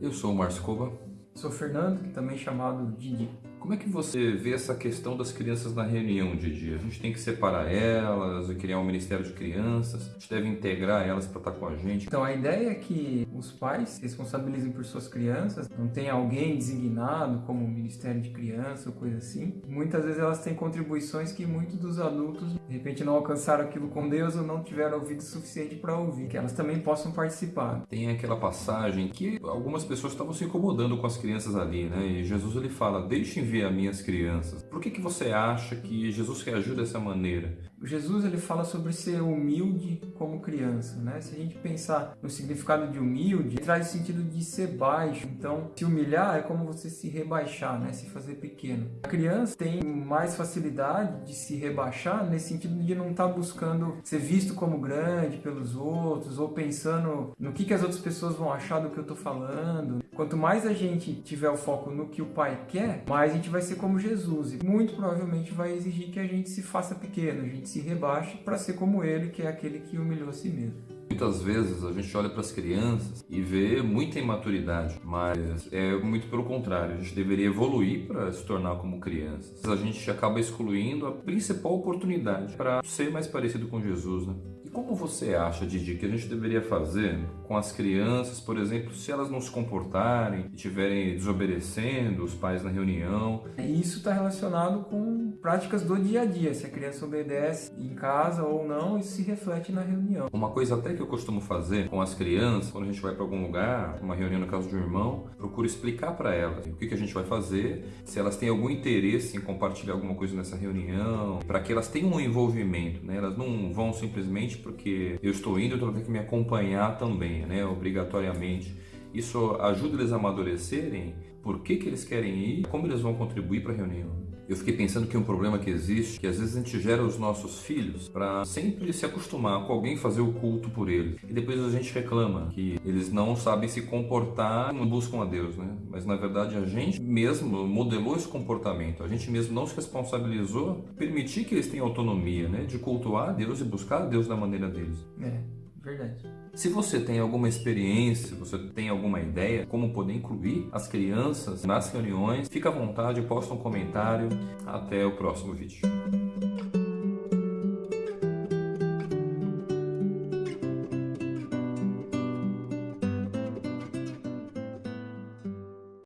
Eu sou o Márcio Cova. Sou Fernando, também chamado Didi. Como é que você vê essa questão das crianças na reunião, Didi? A gente tem que separar elas, criar um Ministério de Crianças, a gente deve integrar elas para estar com a gente. Então a ideia é que os pais se responsabilizem por suas crianças, não tem alguém designado como Ministério de Criança ou coisa assim. Muitas vezes elas têm contribuições que muitos dos adultos de repente não alcançaram aquilo com Deus ou não tiveram ouvido suficiente para ouvir, que elas também possam participar. Tem aquela passagem que algumas pessoas estavam se incomodando com as crianças ali, né? E Jesus ele fala: "Deixem ver as minhas crianças". Por que que você acha que Jesus reagiu dessa maneira? Jesus ele fala sobre ser humilde como criança, né? Se a gente pensar no significado de humilde, traz o sentido de ser baixo. Então, se humilhar é como você se rebaixar, né? Se fazer pequeno. A criança tem mais facilidade de se rebaixar nesse sentido de não estar tá buscando ser visto como grande pelos outros ou pensando no que, que as outras pessoas vão achar do que eu estou falando. Quanto mais a gente tiver o foco no que o pai quer, mais a gente vai ser como Jesus. E muito provavelmente vai exigir que a gente se faça pequeno, a gente se rebaixe para ser como ele, que é aquele que humilhou a si mesmo. Muitas vezes a gente olha para as crianças e vê muita imaturidade, mas é muito pelo contrário, a gente deveria evoluir para se tornar como crianças. A gente acaba excluindo a principal oportunidade para ser mais parecido com Jesus, né? E como você acha, Didi, que a gente deveria fazer com as crianças, por exemplo, se elas não se comportarem e estiverem desobedecendo os pais na reunião? Isso está relacionado com práticas do dia a dia. Se a criança obedece em casa ou não, isso se reflete na reunião. Uma coisa até que eu costumo fazer com as crianças, quando a gente vai para algum lugar, uma reunião na casa de um irmão, procuro explicar para elas o que, que a gente vai fazer, se elas têm algum interesse em compartilhar alguma coisa nessa reunião, para que elas tenham um envolvimento, né? Elas não vão simplesmente porque eu estou indo, então tem que me acompanhar também, né? Obrigatoriamente. Isso ajuda eles a amadurecerem por que, que eles querem ir, como eles vão contribuir para a reunião. Eu fiquei pensando que um problema que existe, que às vezes a gente gera os nossos filhos para sempre se acostumar com alguém fazer o culto por eles. E depois a gente reclama que eles não sabem se comportar, não buscam a Deus, né? Mas na verdade a gente mesmo modelou esse comportamento. A gente mesmo não se responsabilizou permitir que eles tenham autonomia, né? De cultuar a Deus e buscar a Deus da maneira deles. É, verdade. Se você tem alguma experiência, você tem alguma ideia como poder incluir as crianças nas reuniões, fica à vontade, posta um comentário. Até o próximo vídeo.